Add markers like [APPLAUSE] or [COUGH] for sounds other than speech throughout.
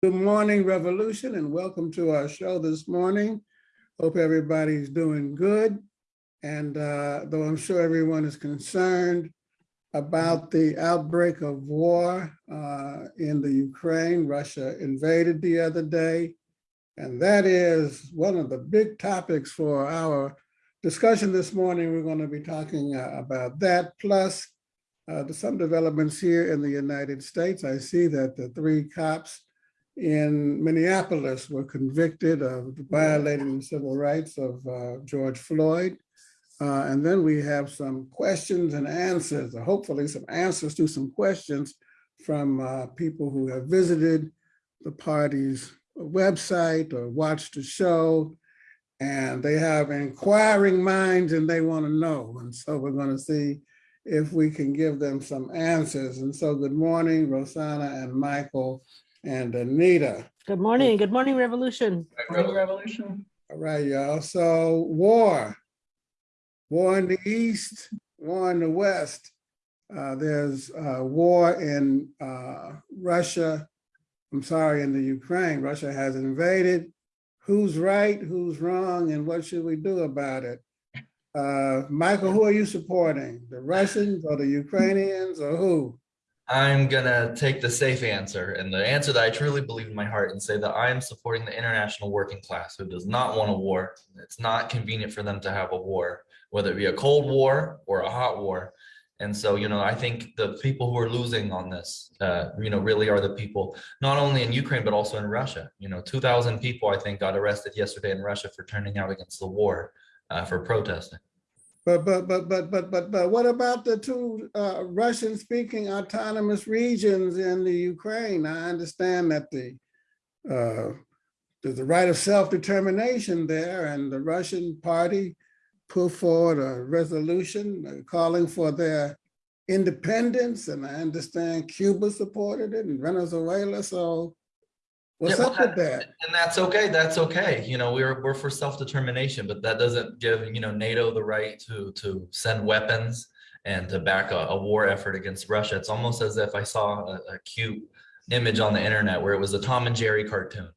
Good morning, Revolution, and welcome to our show this morning. Hope everybody's doing good. And uh, though I'm sure everyone is concerned about the outbreak of war uh, in the Ukraine, Russia invaded the other day. And that is one of the big topics for our discussion this morning. We're going to be talking uh, about that, plus uh, some developments here in the United States. I see that the three cops in Minneapolis were convicted of violating the civil rights of uh, George Floyd. Uh, and then we have some questions and answers, or hopefully some answers to some questions from uh, people who have visited the party's website or watched the show. And they have inquiring minds and they want to know. And so we're going to see if we can give them some answers. And so good morning, Rosanna and Michael and Anita. Good morning. Good morning, Revolution. Good Morning Revolution. All right, y'all. So war, war in the East, war in the West. Uh, there's uh, war in uh, Russia. I'm sorry, in the Ukraine. Russia has invaded. Who's right, who's wrong, and what should we do about it? Uh, Michael, who are you supporting? The Russians or the Ukrainians or who? I'm gonna take the safe answer and the answer that I truly believe in my heart and say that I am supporting the international working class who does not want a war. It's not convenient for them to have a war, whether it be a cold war or a hot war. And so, you know, I think the people who are losing on this, uh, you know, really are the people, not only in Ukraine, but also in Russia. You know, 2000 people, I think, got arrested yesterday in Russia for turning out against the war, uh, for protesting. But but but but but but but what about the two uh, Russian-speaking autonomous regions in the Ukraine? I understand that the uh, there's a right of self-determination there, and the Russian party put forward a resolution uh, calling for their independence, and I understand Cuba supported it and Venezuela. So what's Yeah, up well, with that? And that's okay. That's okay. You know, we're we're for self-determination, but that doesn't give, you know, NATO the right to to send weapons and to back a, a war effort against Russia. It's almost as if I saw a, a cute image on the internet where it was a Tom and Jerry cartoon.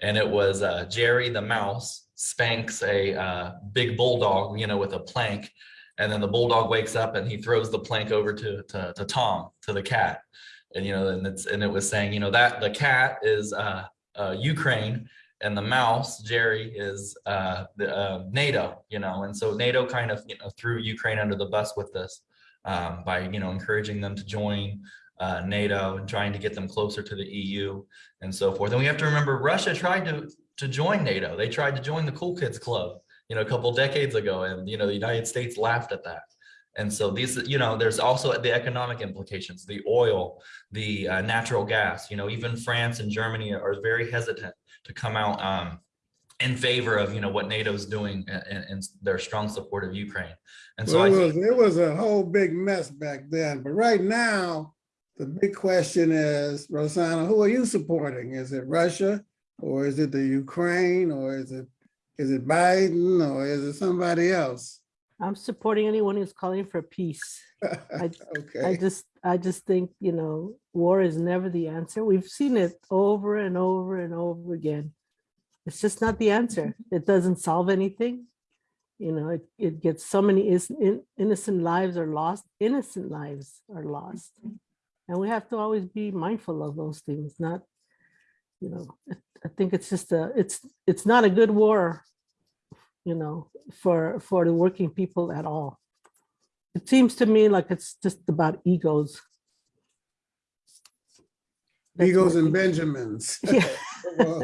And it was uh, Jerry the mouse spanks a uh, big bulldog, you know, with a plank. And then the bulldog wakes up and he throws the plank over to, to, to Tom, to the cat and you know and it's and it was saying you know that the cat is uh, uh ukraine and the mouse jerry is uh the uh, nato you know and so nato kind of you know threw ukraine under the bus with this um by you know encouraging them to join uh nato and trying to get them closer to the eu and so forth. And we have to remember russia tried to to join nato. They tried to join the cool kids club you know a couple decades ago and you know the united states laughed at that and so these, you know, there's also the economic implications, the oil, the uh, natural gas, you know, even France and Germany are very hesitant to come out um, in favor of, you know, what NATO's doing and, and their strong support of Ukraine. And so Well, I it was, it was a whole big mess back then, but right now, the big question is, Rosanna, who are you supporting? Is it Russia? Or is it the Ukraine? Or is it, is it Biden? Or is it somebody else? I'm supporting anyone who's calling for peace. I [LAUGHS] I just, I just think, you know, war is never the answer. We've seen it over and over and over again. It's just not the answer. It doesn't solve anything. You know, it, it gets so many is- in- innocent lives are lost, innocent lives are lost. And we have to always be mindful of those things, not, you know, I- I think it's just a, it's, it's not a good war, you know, for, for the working people at all. It seems to me like it's just about egos. That's what and Benjamins. [LAUGHS] Yeah. [LAUGHS] Well,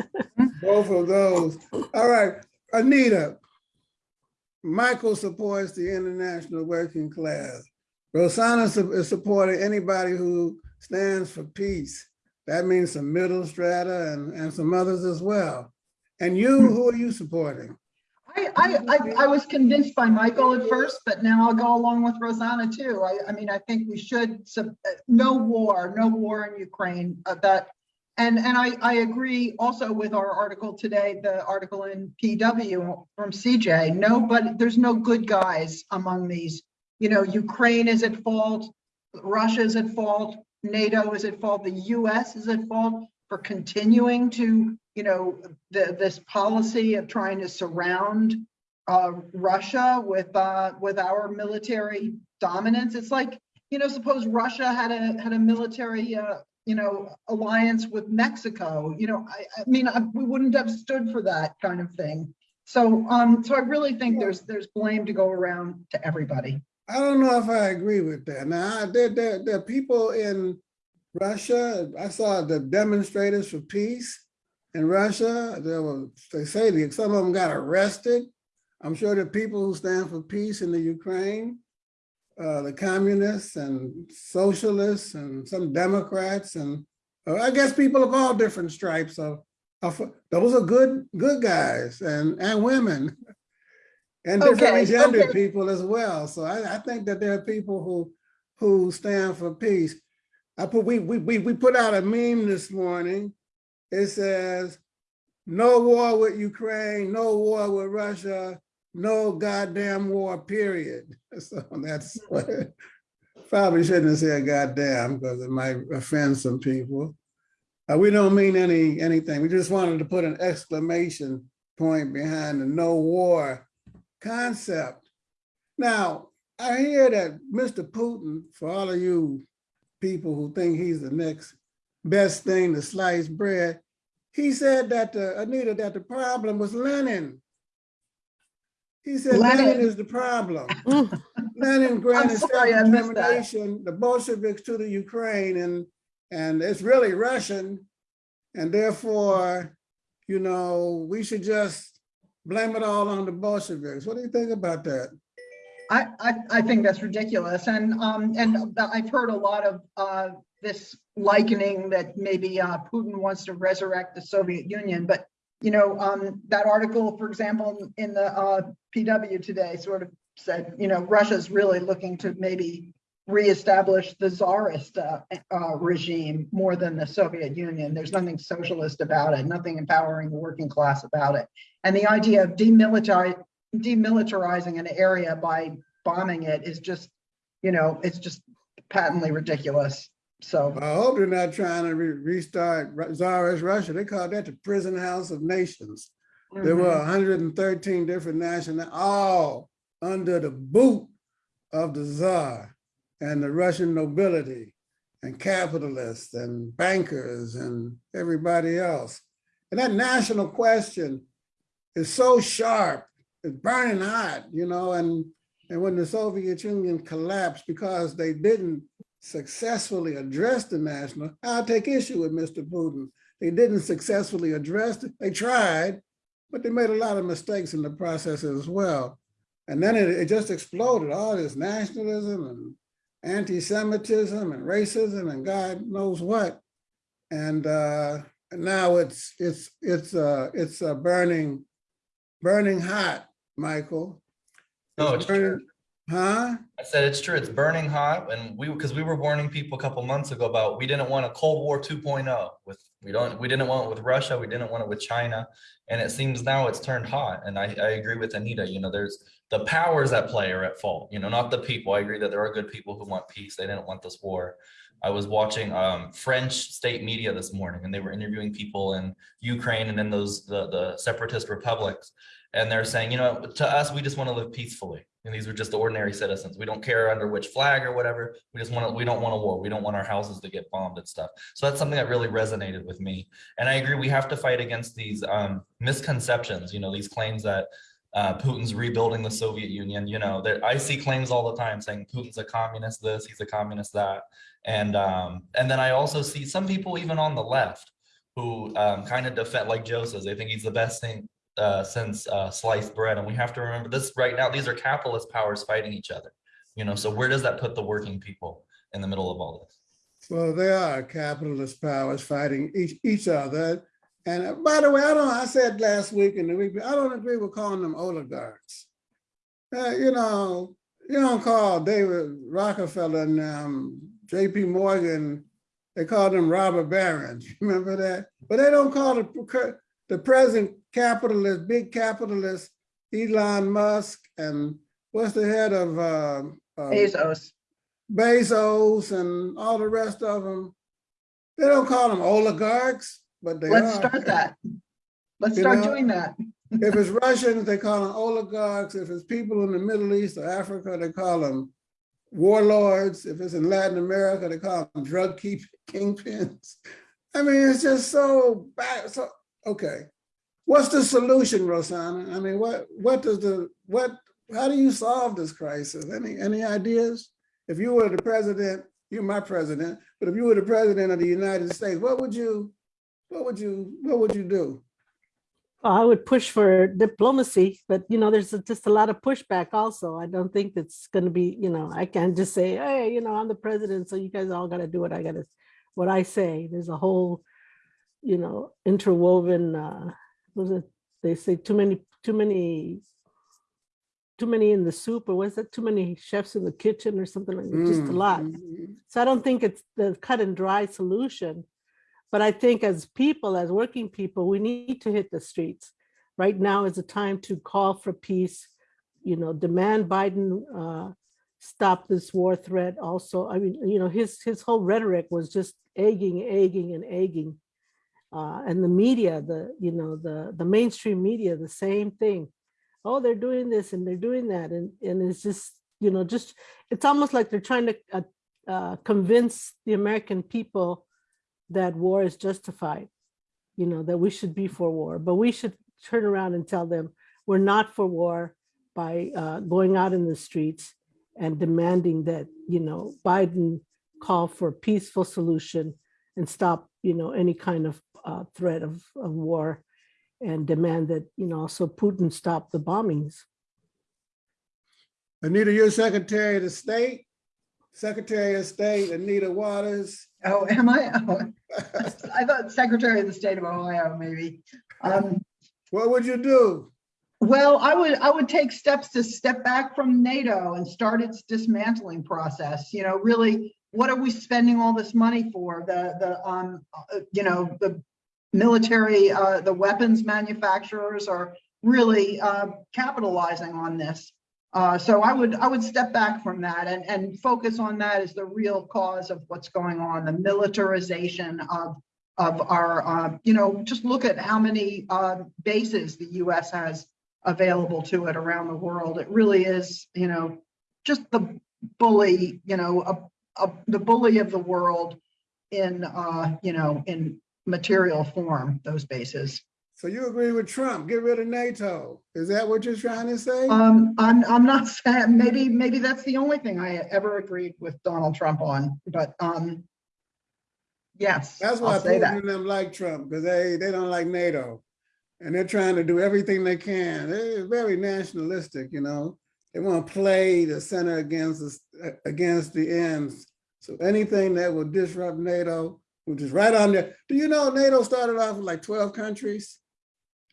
Both of those. All right, Anita. Michael supports the international working class. Rosanna is supporting anybody who stands for peace. That means some middle strata and, and some others as well. And you, hmm. who are you supporting? I, I, I, I was convinced by Michael at first, but now I'll go along with Rosanna too. I, I mean, I think we should, uh, no war, no war in Ukraine, uh, that. And, and I, I agree also with our article today, the article in PW from CJ, no, but there's no good guys among these. You know, Ukraine is at fault, Russia is at fault, NATO is at fault, the US is at fault. for continuing to, you know, the, this policy of trying to surround uh, Russia with, uh, with our military dominance. It's like, you know, suppose Russia had a, had a military, uh, you know, alliance with Mexico, you know, I, I mean, I- we wouldn't have stood for that kind of thing. So, um, so I really think there's, there's blame to go around to everybody. I don't know if I agree with that. Now, there, there, there are people in Russia, I saw the demonstrators for peace in Russia. There were, they say that some of them got arrested. I'm sure the people who stand for peace in the Ukraine, uh, the communists and socialists and some Democrats and uh, I guess people of all different stripes of, of, those are good, good guys and, and women. [LAUGHS] And different Okay, gender okay. people as well. So I, I think that there are people who, who stand for peace. I put, we, we, we, we put out a meme this morning. It says, no war with Ukraine, no war with Russia, no goddamn war, period. [LAUGHS] So that's what, probably shouldn't have said goddamn because it might offend some people. Uh, we don't mean any, anything. We just wanted to put an exclamation point behind the no war concept. Now, I hear that Mr. Putin, for all of you people who think he's the next best thing to slice bread, he said that, the- Anita, that the problem was Lenin. He said Lenin Lenin. is the problem. [LAUGHS] Mm. Lenin granted self-determination, the Bolsheviks to the Ukraine, and, and it's really Russian. And therefore, you know, we should just blame it all on the Bolsheviks. What do you think about that? I, I, think that's ridiculous. And, um, and I've heard a lot of, uh, this likening that maybe, uh, Putin wants to resurrect the Soviet Union, but, you know, um, that article, for example, in the, uh, PW today sort of said, you know, Russia's really looking to maybe reestablish the czarist, uh, uh, regime more than the Soviet Union. There's nothing socialist about it, nothing empowering the working class about it. And the idea of demilitarizing demilitarizing an area by bombing it is just, you know, it's just patently ridiculous. So, I hope they're not trying to re- restart Tsarist Russia. They called that the prison house of nations. There were mhm. hundred and thirteen different national, all under the boot of the czar and the Russian nobility and capitalists and bankers and everybody else. And that national question is so sharp, it's burning hot, you know, and, and when the Soviet Union collapsed because they didn't successfully address the national, I'll take issue with Mr. Putin. They didn't successfully address it. They tried, but they made a lot of mistakes in the process as well. And then it, it just exploded, all this nationalism and anti-Semitism and racism and God knows what. And uh, now it's it's it's uh, it's uh, burning burning hot, Michael. No, it's true. burning- Huh? I said it's true. It's burning hot, and we because we were warning people a couple months ago about we didn't want a Cold War 2.0 with we don't we didn't want it with Russia, we didn't want it with China, and it seems now it's turned hot. And I, I agree with Anita. You know, there's the powers at play are at fault. You know, not the people. I agree that there are good people who want peace. They didn't want this war. I was watching um, French state media this morning, and they were interviewing people in Ukraine and in those the the separatist republics, and they're saying, you know, to us, we just want to live peacefully. And these are just ordinary citizens. We don't care under which flag or whatever. We just want to, we don't want a war. We don't want our houses to get bombed and stuff. So that's something that really resonated with me. And I agree, we have to fight against these um, misconceptions, you know, these claims that uh, Putin's rebuilding the Soviet Union, you know, that I see claims all the time saying Putin's a communist this, he's a communist that. And um, and then I also see some people even on the left who um, kind of defend, like Joe says, they think he's the best thing uh, since uh, sliced bread. And we have to remember this right now, these are capitalist powers fighting each other. You know, so where does that put the working people in the middle of all this? Well, they are capitalist powers fighting each, each other. And uh, by the way, I don't, I said last week and the week, I don't agree with calling them oligarchs. Uh, you know, you don't call David Rockefeller and um, JP Morgan, they call them robber barons. [LAUGHS] Remember that? But they don't call the, the present capitalist, big capitalist, Elon Musk and what's the head of um, um, Bezos. Bezos and all the rest of them, They don't call them oligarchs, but they Let's are. start that. Let's You start know, doing that. If it's Russians, they call them oligarchs. If it's people in the Middle East or Africa, they call them warlords. If it's in Latin America, they call them drug [LAUGHS] kingpins. I mean, it's just so bad. So, okay. What's the solution, Rosanna? I mean, what, what does the, what, how do you solve this crisis? Any, any ideas? If you were the president, you're my president, but if you were the president of the United States, what would you, what would you, what would you do? I would push for diplomacy, but you know, there's just a lot of pushback also. I don't think it's gonna be, you know, I can't just say, hey, you know, I'm the president, so you guys all gotta do what I gotta, what I say. There's a whole, you know, interwoven, uh, was it, they say too many, too many, too many in the soup, or was it too many chefs in the kitchen or something like, that, just a Mm, lot. mm, So I don't think it's the cut and dry solution. But I think as people, as working people, we need to hit the streets. Right now is a time to call for peace, you know, demand Biden uh, stop this war threat also. I mean, you know, his his whole rhetoric was just egging, egging and egging. Uh, and the media, the, you know, the, the mainstream media, the same thing. Oh, they're doing this and they're doing that. And, and it's just, you know, just, it's almost like they're trying to uh, uh, convince the American people that war is justified, you know, that we should be for war, but we should turn around and tell them we're not for war by uh, going out in the streets and demanding that, you know, Biden call for a peaceful solution and stop, you know, any kind of uh, threat of, of war and demand that, you know, also Putin stop the bombings. Anita, you're Secretary of the State, Secretary of State Anita Waters. Oh, am I? Oh, I thought Secretary of the State of Ohio, maybe. Um, What would you do? Well, I would, I would take steps to step back from NATO and start its dismantling process. You know, really, what are we spending all this money for? The, the, um, uh, you know, the military, uh, the weapons manufacturers are really, uh, capitalizing on this. Uh, so I would, I would step back from that and, and focus on that as the real cause of what's going on, the militarization of, of our, uh, you know, just look at how many, uh, bases the US has available to it around the world. It really is, you know, just the bully, you know, a, a, the bully of the world in, uh, you know, in material form, those bases. So you agree with Trump, get rid of NATO? Is that what you're trying to say? Um, I'm, I'm not [LAUGHS] saying, maybe, maybe that's the only thing I ever agreed with Donald Trump on, but, um, yes, That's why I'll Putin that. and them like Trump, because they, they don't like NATO. And they're trying to do everything they can. They're very nationalistic, you know? They want to play the center against, uh, against the ends. So anything that will disrupt NATO, which is right on there. Do you know NATO started off with like 12 countries?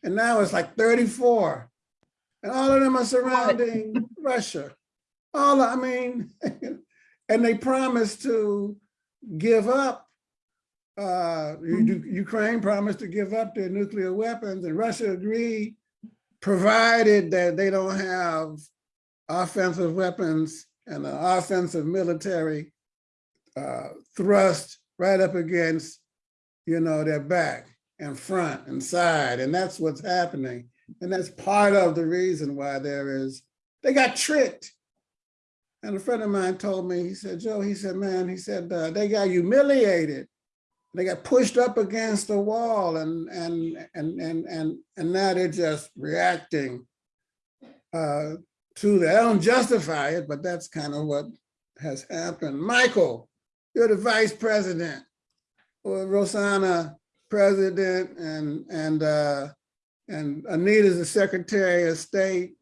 And now it's like 34. And all of them are surrounding [LAUGHS] Russia. All, I mean, [LAUGHS] and they promised to give up uh, U- Ukraine promised to give up their nuclear weapons and Russia agreed, provided that they don't have offensive weapons and an offensive military uh, thrust right up against, you know, their back and front and side. And that's what's happening. And that's part of the reason why there is, they got tricked. And a friend of mine told me, he said, Joe, he said, man, he said, uh, they got humiliated they got pushed up against the wall and and and and and and now they're just reacting uh to that. I don't justify it, but that's kind of what has happened. Michael, you're the vice president, or Rosanna president, and and uh and Anita's the secretary of state,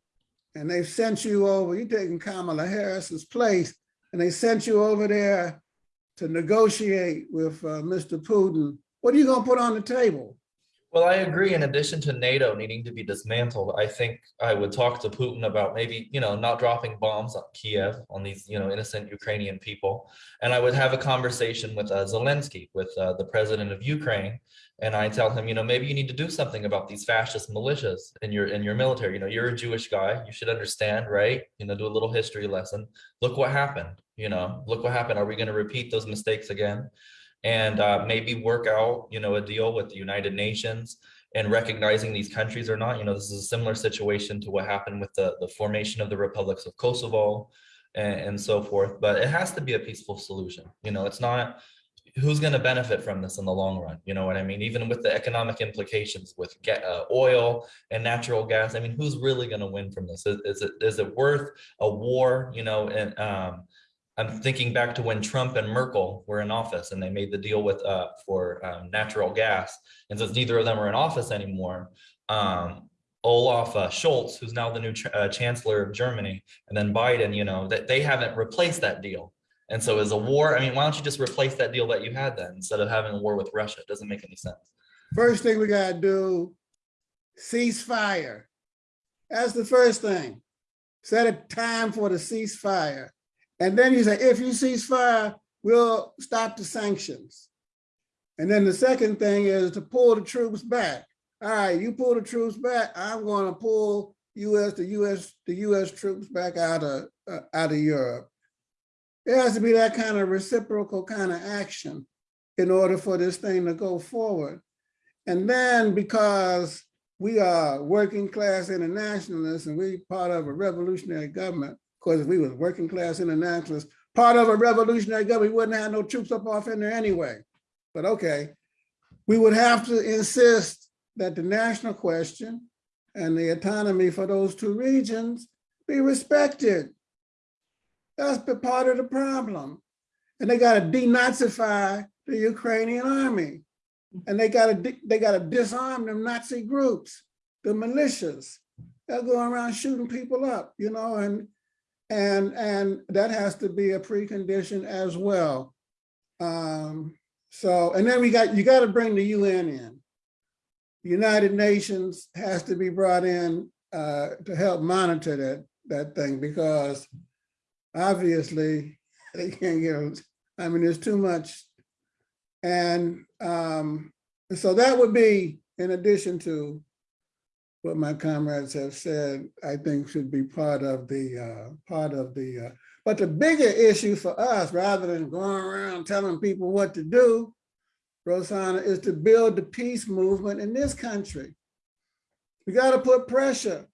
and they've sent you over. You're taking Kamala Harris's place, and they sent you over there to negotiate with uh, Mr. Putin, what are you gonna put on the table? Well, I agree. In addition to NATO needing to be dismantled, I think I would talk to Putin about maybe, you know, not dropping bombs on Kiev on these, you know, innocent Ukrainian people. And I would have a conversation with uh, Zelensky, with uh, the president of Ukraine. And I tell him, you know, maybe you need to do something about these fascist militias in your in your military. You know, you're a Jewish guy. You should understand, right? You know, do a little history lesson. Look what happened. You know, look what happened. Are we going to repeat those mistakes again? And uh, maybe work out, you know, a deal with the United Nations and recognizing these countries or not. You know, this is a similar situation to what happened with the, the formation of the republics of Kosovo and, and so forth. But it has to be a peaceful solution. You know, it's not who's going to benefit from this in the long run. You know what I mean? Even with the economic implications with ga- uh, oil and natural gas. I mean, who's really going to win from this? Is, is it is it worth a war? You know, and um, I'm thinking back to when Trump and Merkel were in office and they made the deal with uh, for um, natural gas. And since neither of them are in office anymore, um, Olaf uh, Scholz, who's now the new uh, chancellor of Germany, and then Biden, you know, that they haven't replaced that deal. And so as a war, I mean, why don't you just replace that deal that you had then instead of having a war with Russia? It doesn't make any sense. First thing we gotta do, ceasefire. That's the first thing. Set a time for the ceasefire. And then you say, if you cease fire, we'll stop the sanctions. And then the second thing is to pull the troops back. All right, you pull the troops back, I'm gonna pull US, the US, the US troops back out of, uh, out of Europe. It has to be that kind of reciprocal kind of action in order for this thing to go forward. And then because we are working class internationalists and we're part of a revolutionary government, of course, if we was working class internationalists, part of a revolutionary government, we wouldn't have no troops up off in there anyway. But okay, we would have to insist that the national question and the autonomy for those two regions be respected. That's the part of the problem. And they gotta denazify the Ukrainian army. And they gotta, they gotta disarm them Nazi groups, the militias. They're going around shooting people up, you know, and, and, and that has to be a precondition as well. Um, so, and then we got, you gotta bring the UN in. United Nations has to be brought in uh, to help monitor that, that thing because obviously [LAUGHS] they can't get, it. I mean, there's too much. And um, so that would be in addition to what my comrades have said, I think should be part of the, uh, part of the, uh, but the bigger issue for us, rather than going around telling people what to do, Rosanna, is to build the peace movement in this country. We got to put pressure.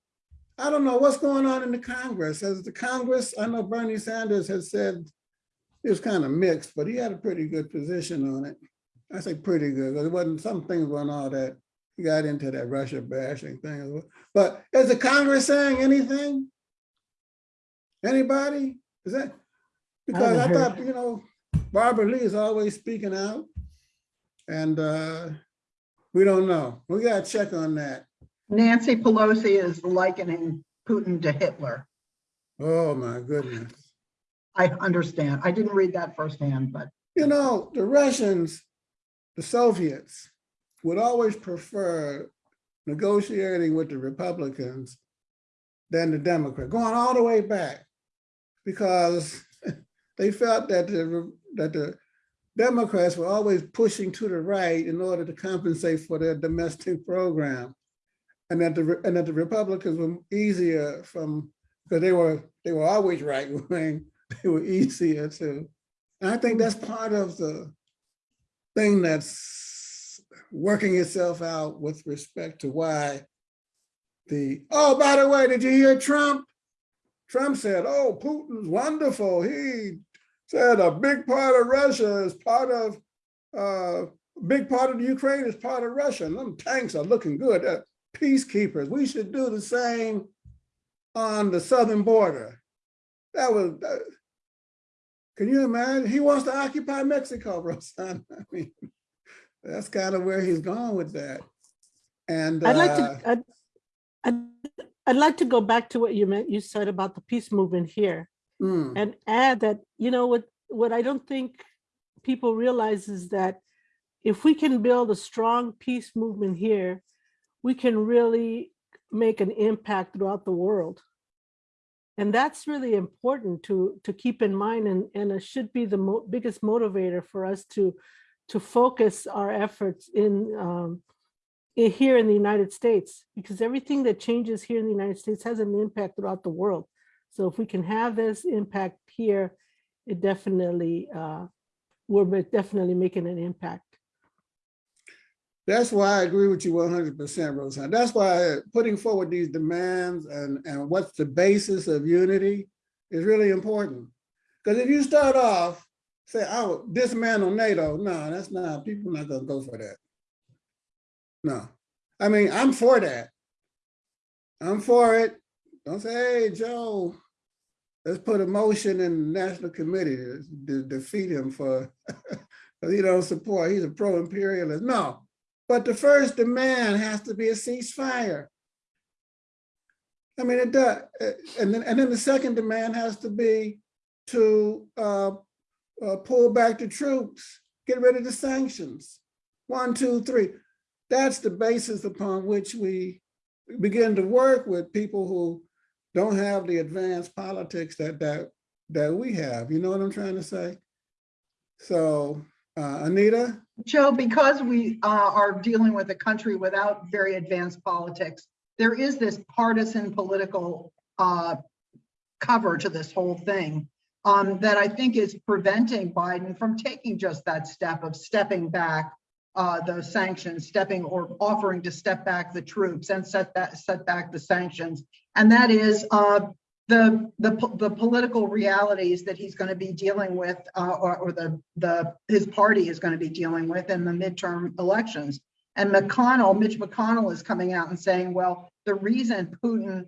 I don't know what's going on in the Congress. As the Congress, I know Bernie Sanders has said it was kind of mixed, but he had a pretty good position on it. I say pretty good, because it wasn't, some things weren't all that, he got into that Russia bashing thing. But is the Congress saying anything? Anybody? Is that? Because I haven't thought, you know, Barbara Lee is always speaking out. And uh, we don't know. We gotta check on that. Nancy Pelosi is likening Putin to Hitler. Oh, my goodness. I understand. I didn't read that firsthand, but You know, the Russians, the Soviets would always prefer negotiating with the Republicans than the Democrat, going all the way back. Because [LAUGHS] they felt that the, that the Democrats were always pushing to the right in order to compensate for their domestic program. And that the, and that the Republicans were easier from, because they were, they were always right [LAUGHS] wing, they were easier to. And I think that's part of the thing that's working itself out with respect to why the, oh, by the way, did you hear Trump? Trump said, oh, Putin's wonderful. He said a big part of Russia is part of, uh, a big part of the Ukraine is part of Russia. And them tanks are looking good. Uh, peacekeepers. We should do the same on the southern border. That was, that- can you imagine? He wants to occupy Mexico, Rosanna. [LAUGHS] I mean, that's kind of where he's going with that. And I'd like uh, to, I'd, I'd, I'd like to go back to what you meant, you said about the peace movement here mm, and add that, you know, what, what I don't think people realize is that if we can build a strong peace movement here, we can really make an impact throughout the world. And that's really important to, to keep in mind and, and it should be the mo- biggest motivator for us to, to focus our efforts in, um, i- here in the United States, because everything that changes here in the United States has an impact throughout the world. So if we can have this impact here, it definitely uh, we're definitely making an impact. That's why I agree with you one hundred percent, Roseanne. That's why putting forward these demands and, and what's the basis of unity is really important. Because if you start off, say, oh, dismantle NATO, no, that's not, people not gonna go for that. No, I mean, I'm for that. I'm for it. Don't say, hey, Joe, let's put a motion in the National Committee to to defeat him for, [LAUGHS] because he don't support, he's a pro-imperialist. No, but the first demand has to be a ceasefire. I mean, it does, and then, and then the second demand has to be to uh, uh, pull back the troops, get rid of the sanctions. One, two, three. That's the basis upon which we begin to work with people who don't have the advanced politics that that that we have. You know what I'm trying to say? So, uh, Anita? Joe, because we uh, are dealing with a country without very advanced politics, there is this partisan political uh, cover to this whole thing um, that I think is preventing Biden from taking just that step of stepping back uh, those sanctions, stepping or offering to step back the troops and set that set back the sanctions. And that is uh, the, the, the political realities that he's going to be dealing with, uh, or, or the, the, his party is going to be dealing with in the midterm elections. And McConnell, Mitch McConnell is coming out and saying, well, the reason Putin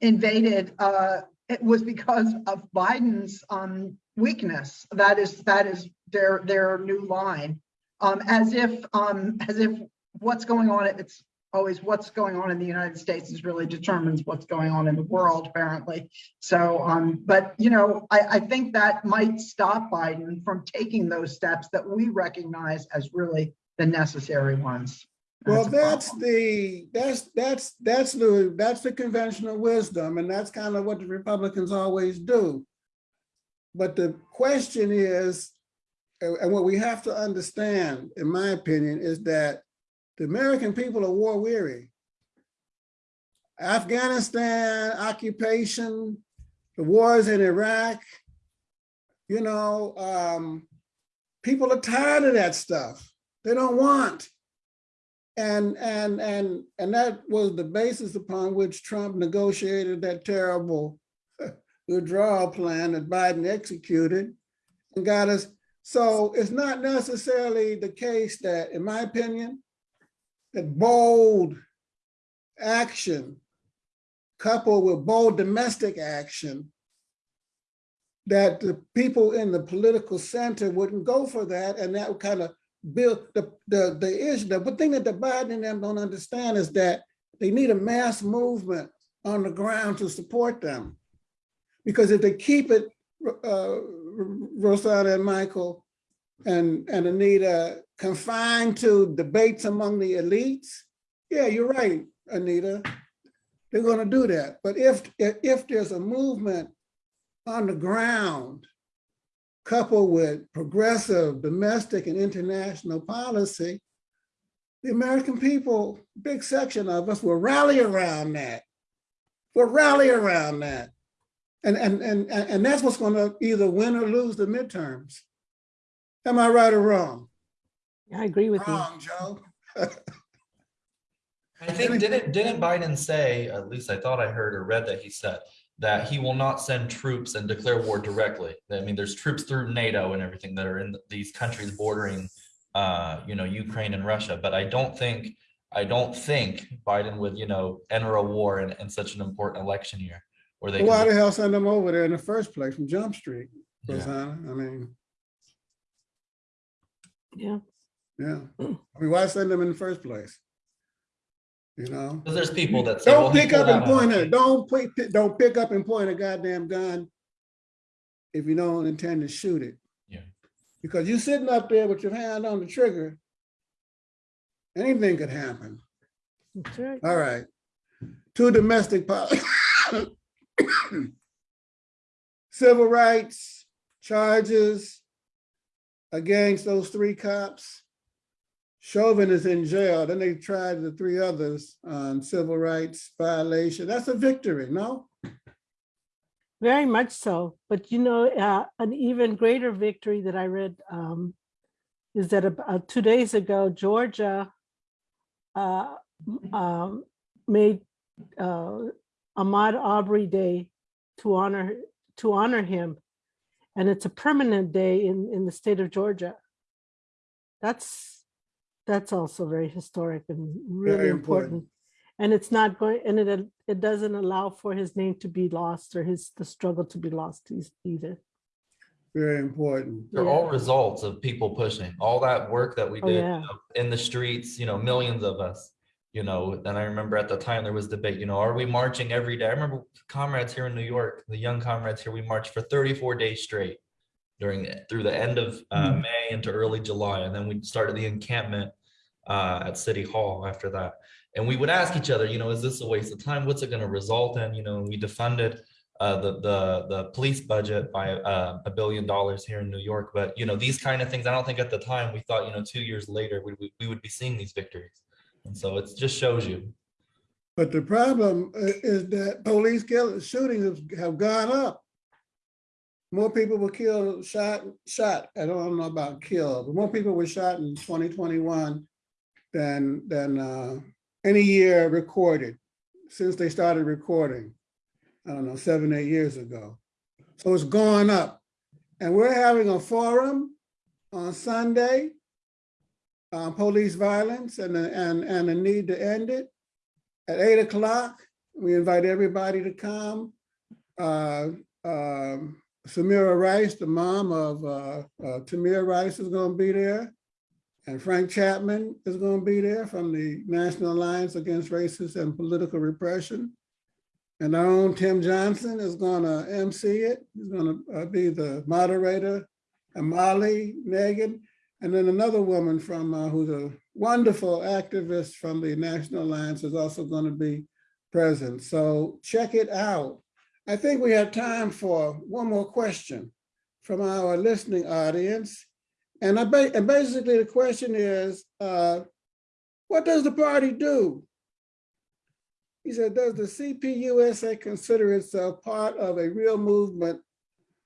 invaded, uh, it was because of Biden's, um, weakness. That is, that is their, their new line. Um, as if, um, as if what's going on, it's always what's going on in the United States is really determines what's going on in the world, apparently. So, um, but you know, I, I think that might stop Biden from taking those steps that we recognize as really the necessary ones. Well, that's the, that's, that's, that's the, that's the conventional wisdom, and that's kind of what the Republicans always do. But the question is, and and what we have to understand, in my opinion, is that the American people are war weary. Afghanistan, occupation, the wars in Iraq, you know, um, people are tired of that stuff. They don't want. And, and, and, and that was the basis upon which Trump negotiated that terrible [LAUGHS] withdrawal plan that Biden executed and got us. So it's not necessarily the case that, in my opinion, that bold action coupled with bold domestic action, that the people in the political center wouldn't go for that and that would kind of build the, the, the issue. The thing that the Biden and them don't understand is that they need a mass movement on the ground to support them. Because if they keep it, uh, Rosanna and Michael and, and Anita confined to debates among the elites, yeah, you're right, Anita. They're gonna do that. But if, if there's a movement on the ground coupled with progressive domestic and international policy, the American people, big section of us will rally around that. Will rally around that. And, and, and, and and that's what's gonna either win or lose the midterms. Am I right or wrong? I agree with you. Wrong, Joe. [LAUGHS] I think, didn't, didn't Biden say, at least I thought I heard or read that he said, that he will not send troops and declare war directly. I mean, there's troops through NATO and everything that are in these countries bordering, uh, you know, Ukraine and Russia, but I don't think, I don't think Biden would, you know, enter a war in, in such an important election year. Where they. Why the hell send them over there in the first place from Jump Street, Yeah. I mean, Yeah, yeah. [CLEARS THROAT] I mean, why send them in the first place? You know? Because there's people that say. Don't he pick up and point us. it. Don't pick, don't pick up and point a goddamn gun if you don't intend to shoot it. Yeah. Because you're sitting up there with your hand on the trigger, anything could happen. that's right. All right. Two domestic pol- [COUGHS] civil rights charges against those three cops. Chauvin is in jail. Then they tried the three others on civil rights violation. That's a victory, no? Very much so. But you know, uh, an even greater victory that I read um, is that about two days ago, Georgia uh, um, made uh, Ahmaud Arbery Day to honor to honor him, and it's a permanent day in in the state of Georgia. That's that's also very historic and really Very important. important. And it's not going, and it it doesn't allow for his name to be lost or his the struggle to be lost either. Very important. They're Yeah. all results of people pushing, all that work that we Oh, did you know, in the streets, you know, millions of us. You know, and I remember at the time there was debate, you know, are we marching every day? I remember comrades here in New York, the young comrades here, we marched for thirty-four days straight. During, through the end of uh, Mm-hmm. May into early July, and then we started the encampment uh, at City Hall after that. And we would ask each other, you know, is this a waste of time? What's it gonna result in? You know, we defunded uh, the, the, the police budget by uh, a billion dollars here in New York. But, you know, these kind of things, I don't think at the time, we thought, you know, two years later, we, we, we would be seeing these victories. And so it just shows you. But the problem uh, is that police kill, shootings have- gone up. More people were killed, shot, shot, I don't know about killed, but more people were shot in twenty twenty-one than, than uh, any year recorded, since they started recording. I don't know, seven, eight years ago. So it's gone up. And we're having a forum on Sunday on police violence and, the- and, and the need to end it at eight o'clock. We invite everybody to come. Uh, um, Samaria Rice, the mom of uh, uh, Tamir Rice is gonna be there. And Frank Chapman is gonna be there from the National Alliance Against Racist and Political Repression. And our own Tim Johnson is gonna MC it. He's gonna uh, be the moderator. And Molly Megan, and then another woman from, uh, who's a wonderful activist from the National Alliance is also going to be present. So check it out. I think we have time for one more question from our listening audience. And I ba- and basically the question is, uh, what does the party do? He said, does the CPUSA consider itself part of a real movement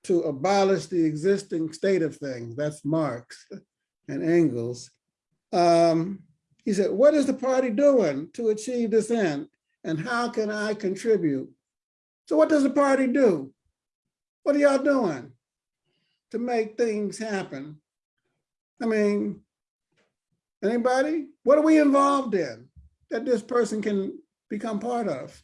to abolish the existing state of things? That's Marx and Engels. Um, he said, what is the party doing to achieve this end? And how can I contribute? So what does the party do? What are y'all doing to make things happen? I mean, anybody? What are we involved in that this person can become part of?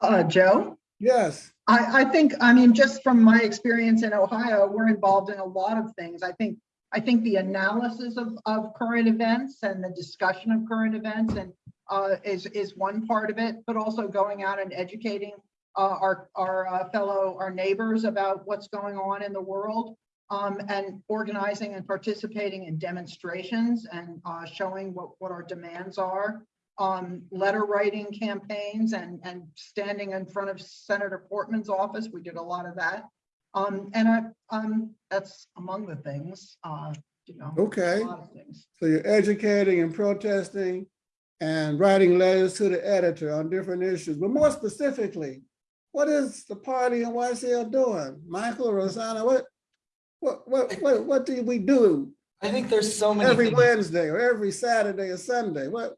Uh, Joe? Yes, I, I think, I mean, just from my experience in Ohio, we're involved in a lot of things. I think, I think the analysis of, of current events and the discussion of current events and uh, is, is one part of it, but also going out and educating uh, our, our uh, fellow, our neighbors about what's going on in the world. Um, and organizing and participating in demonstrations and uh, showing what, what our demands are um, letter writing campaigns and, and standing in front of Senator Portman's office. We did a lot of that. Um, and I, um, that's among the things, uh, you know. Okay. A lot of things. so you're educating and protesting and writing letters to the editor on different issues, but more specifically, what is the party and YCL doing? Michael, Rosanna, what, what, what, what, what do we do I think there's so many every things- Wednesday or every Saturday or Sunday? What,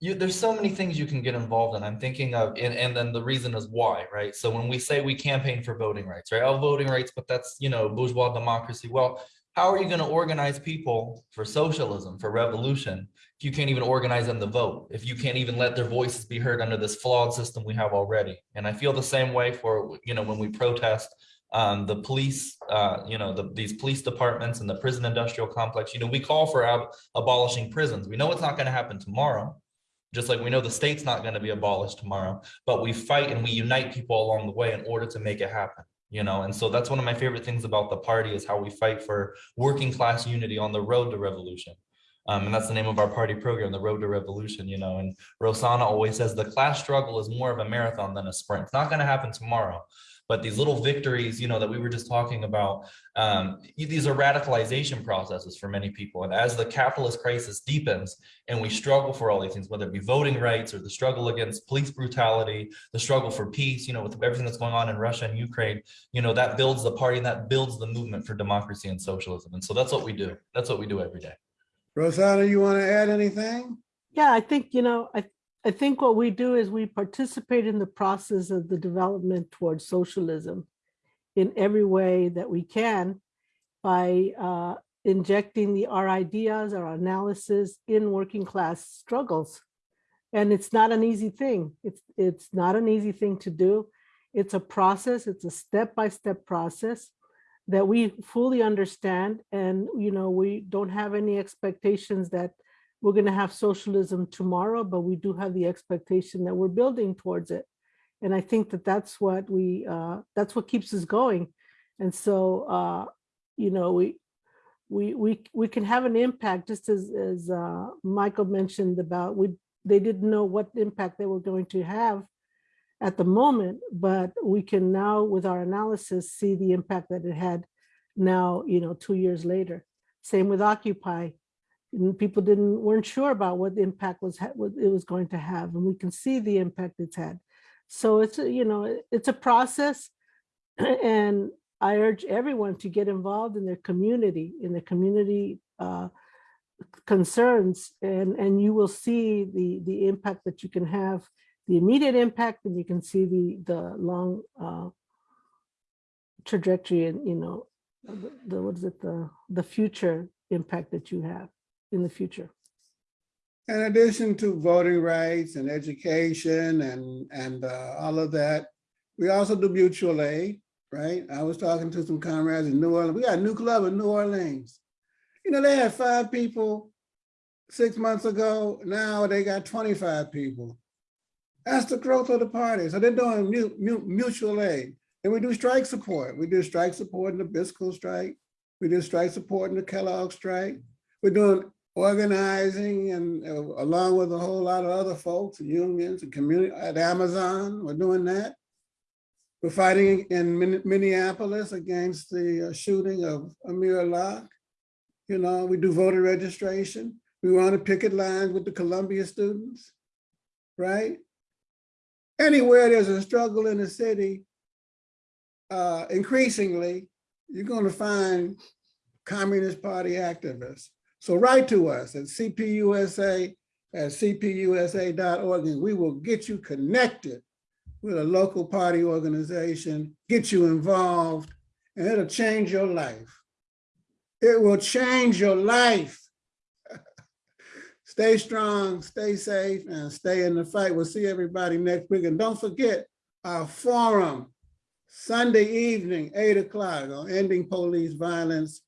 you there's so many things you can get involved in. I'm thinking of and, and then the reason is why right? So when we say we campaign for voting rights right? Oh voting rights but that's you know bourgeois democracy. Well how are you going to organize people for socialism for revolution if you can't even organize them to vote? If you can't even let their voices be heard under this flawed system we have already? And i feel the same way for you know when we protest um, the police, uh, you know, the, these police departments and the prison industrial complex, you know, we call for ab- abolishing prisons. We know it's not going to happen tomorrow just like we know the state's not going to be abolished tomorrow, but we fight and we unite people along the way in order to make it happen. You know, and so that's one of my favorite things about the party is how we fight for working class unity on the road to revolution. Um, and that's the name of our party program, the Road to Revolution, you know, and Rosanna always says the class struggle is more of a marathon than a sprint. It's not going to happen tomorrow, But these little victories, you know, that we were just talking about, um, these are radicalization processes for many people. And as the capitalist crisis deepens and we struggle for all these things, whether it be voting rights or the struggle against police brutality, the struggle for peace, you know, with everything that's going on in Russia and Ukraine, you know, that builds the party and that builds the movement for democracy and socialism. And so that's what we do. That's what we do every day. Rosanna, you want to add anything? Yeah, I think, you know, I, I think what we do is we participate in the process of the development towards socialism in every way that we can by uh, injecting the, our ideas, our analysis in working class struggles. And it's not an easy thing. It's, it's not an easy thing to do. It's a process, it's a step-by-step process that we fully understand. And, you know, we don't have any expectations that we're going to have socialism tomorrow, but we do have the expectation that we're building towards it. And I think that that's what we, uh, that's what keeps us going. And so, uh, you know, we, we, we, we can have an impact, just as, as uh, Michael mentioned about, we, they didn't know what impact they were going to have at the moment, but we can now, with our analysis, see the impact that it had now, you know, two years later. Same with Occupy and people didn't weren't sure about what the impact was what it was going to have and we can see the impact it's had. So it's a, you know it's a process [CLEARS THROAT] and i urge everyone to get involved in their community in the community uh, concerns and and you will see the the impact that you can have the immediate impact and you can see the the long uh, trajectory and you know the, the what is it the the future impact that you have in the future. In addition to voting rights and education and, and uh, all of that, we also do mutual aid, right? I was talking to some comrades in New Orleans. We got a new club in New Orleans. You know, they had five people six months ago. Now they got 25 people. That's the growth of the party. So they're doing mu- mu- mutual aid. And we do strike support. We do strike support in the Biscoe strike. We do strike support in the Kellogg strike. We're doing organizing and uh, along with a whole lot of other folks, unions and community at Amazon, we're doing that. We're fighting in Min- Minneapolis against the uh, shooting of Amir Locke. You know, we do voter registration. We want to picket lines with the Columbia students, right? Anywhere there's a struggle in the city, uh, increasingly, you're going to find Communist Party activists. So write to us at cpusa at cpusa.org and we will get you connected with a local party organization, get you involved, and it'll change your life. It will change your life. [LAUGHS] stay strong, stay safe, and stay in the fight. We'll see everybody next week. And don't forget our forum, Sunday evening, eight o'clock on ending police violence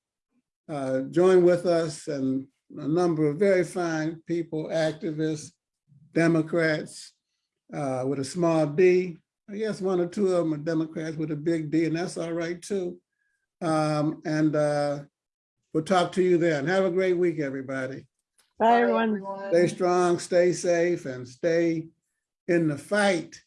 uh, join with us and a number of very fine people, activists, Democrats uh, with a small d. I guess one or two of them are Democrats with a big D, and that's all right too. Um, and uh, we'll talk to you then. Have a great week, everybody. Bye, everyone. Stay strong, stay safe, and stay in the fight.